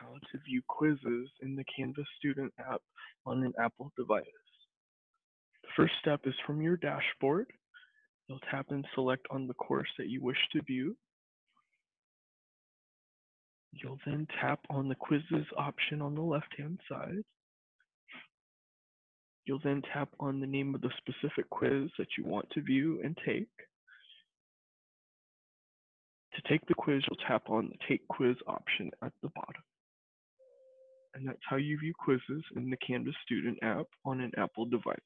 how to view quizzes in the Canvas student app on an Apple device. The first step is from your dashboard. You'll tap and select on the course that you wish to view. You'll then tap on the quizzes option on the left-hand side. You'll then tap on the name of the specific quiz that you want to view and take. To take the quiz, you'll tap on the Take Quiz option at the. And that's how you view quizzes in the Canvas Student app on an Apple device.